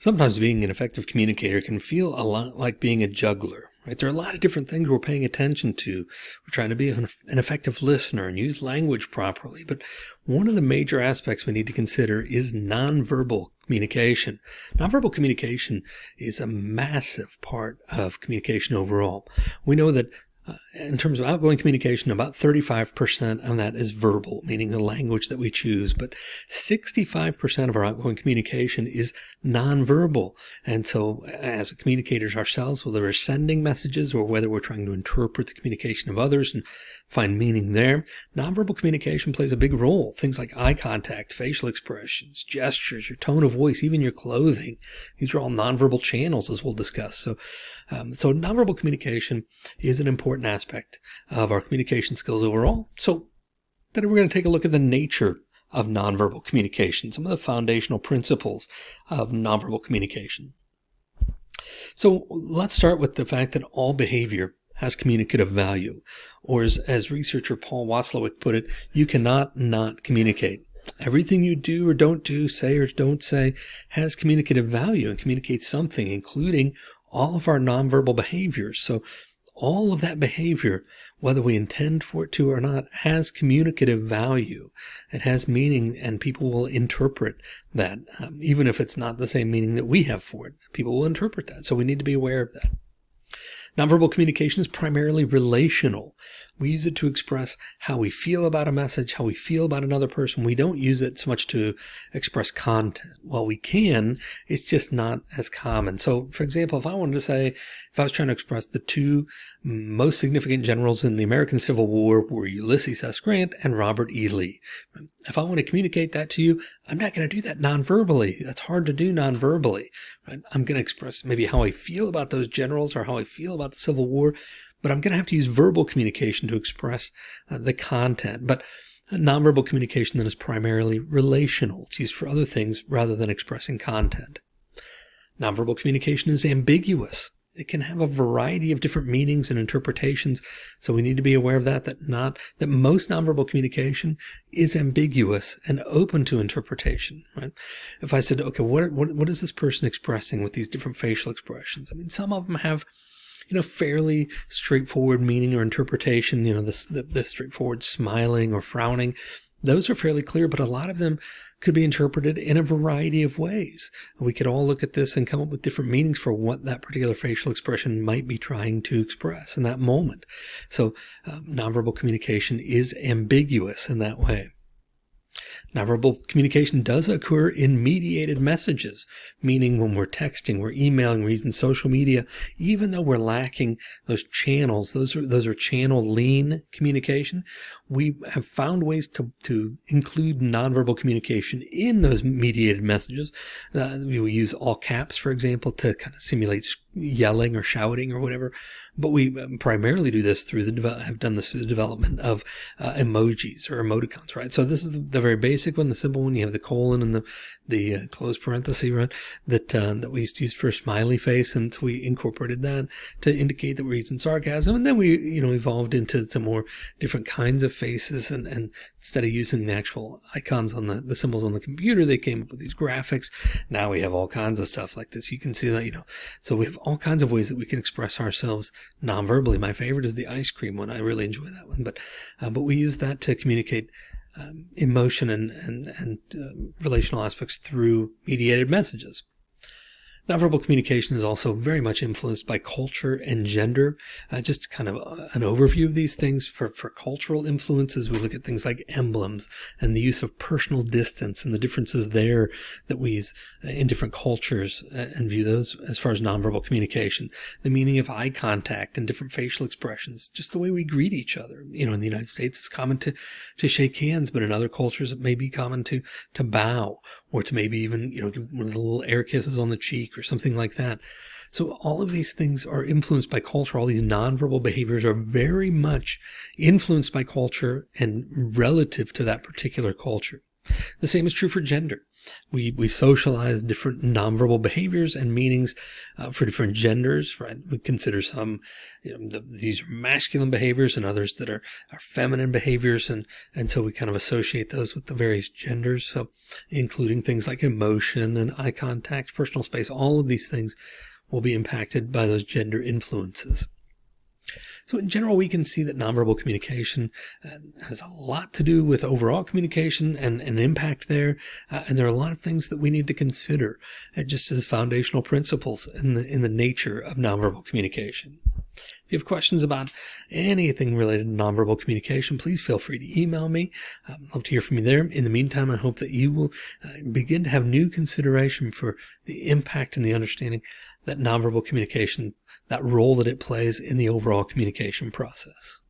Sometimes being an effective communicator can feel a lot like being a juggler, right? There are a lot of different things we're paying attention to. We're trying to be an, effective listener and use language properly. But one of the major aspects we need to consider is nonverbal communication. Nonverbal communication is a massive part of communication overall. We know that in terms of outgoing communication, about 35% of that is verbal, meaning the language that we choose, but 65% of our outgoing communication is nonverbal. And so as communicators ourselves, whether we're sending messages or whether we're trying to interpret the communication of others and find meaning there, nonverbal communication plays a big role. Things like eye contact, facial expressions, gestures, your tone of voice, even your clothing. These are all nonverbal channels as we'll discuss. So um, so nonverbal communication is an important aspect of our communication skills overall. So then we're going to take a look at the nature of nonverbal communication, some of the foundational principles of nonverbal communication. So let's start with the fact that all behavior has communicative value, or as, as researcher Paul Watzlawick put it, you cannot not communicate. Everything you do or don't do, say or don't say, has communicative value and communicates something, including all of our nonverbal behaviors. So all of that behavior, whether we intend for it to or not, has communicative value. It has meaning and people will interpret that, um, even if it's not the same meaning that we have for it. People will interpret that. So we need to be aware of that. Nonverbal communication is primarily relational. We use it to express how we feel about a message, how we feel about another person. We don't use it so much to express content. While we can, it's just not as common. So for example, if I wanted to say, if I was trying to express the two most significant generals in the American Civil War were Ulysses S. Grant and Robert E. Lee. If I want to communicate that to you, I'm not going to do that non-verbally. That's hard to do non-verbally. I'm going to express maybe how I feel about those generals or how I feel about the Civil War but I'm going to have to use verbal communication to express uh, the content. But nonverbal communication then is primarily relational. It's used for other things rather than expressing content. Nonverbal communication is ambiguous. It can have a variety of different meanings and interpretations. So we need to be aware of that, that not, that most nonverbal communication is ambiguous and open to interpretation, right? If I said, okay, what, what, what is this person expressing with these different facial expressions? I mean, some of them have you know, fairly straightforward meaning or interpretation, you know, this, the, the straightforward smiling or frowning, those are fairly clear, but a lot of them could be interpreted in a variety of ways. We could all look at this and come up with different meanings for what that particular facial expression might be trying to express in that moment. So uh, nonverbal communication is ambiguous in that way. Nonverbal communication does occur in mediated messages, meaning when we're texting, we're emailing, we're using social media, even though we're lacking those channels, those are, those are channel lean communication. We have found ways to, to include nonverbal communication in those mediated messages. Uh, we use all caps, for example, to kind of simulate yelling or shouting or whatever but we um, primarily do this through the have done this through the development of uh, emojis or emoticons, right? So this is the very basic one, the simple one. You have the colon and the the uh, closed parenthesis, right? That uh, that we used to use for a smiley face, and we incorporated that to indicate that we're using sarcasm, and then we you know evolved into some more different kinds of faces, and and instead of using the actual icons on the the symbols on the computer, they came up with these graphics. Now we have all kinds of stuff like this. You can see that you know, so we have all kinds of ways that we can express ourselves non-verbally. My favorite is the ice cream one. I really enjoy that one. But uh, but we use that to communicate um, emotion and and and uh, relational aspects through mediated messages. Nonverbal communication is also very much influenced by culture and gender. Uh, just kind of uh, an overview of these things for, for cultural influences. We look at things like emblems and the use of personal distance and the differences there that we use uh, in different cultures uh, and view those as far as nonverbal communication. The meaning of eye contact and different facial expressions, just the way we greet each other. You know, in the United States, it's common to, to shake hands, but in other cultures, it may be common to, to bow or to maybe even, you know, give one of the little air kisses on the cheek or something like that. So all of these things are influenced by culture. All these nonverbal behaviors are very much influenced by culture and relative to that particular culture. The same is true for gender. We, we socialize different nonverbal behaviors and meanings uh, for different genders, right? We consider some, you know, the, these are masculine behaviors and others that are, are feminine behaviors. And, and so we kind of associate those with the various genders. So including things like emotion and eye contact, personal space, all of these things will be impacted by those gender influences. So in general, we can see that nonverbal communication uh, has a lot to do with overall communication and an impact there. Uh, and there are a lot of things that we need to consider uh, just as foundational principles in the, in the nature of nonverbal communication. If you have questions about anything related to nonverbal communication, please feel free to email me. I'd love to hear from you there. In the meantime, I hope that you will uh, begin to have new consideration for the impact and the understanding that nonverbal communication, that role that it plays in the overall communication process.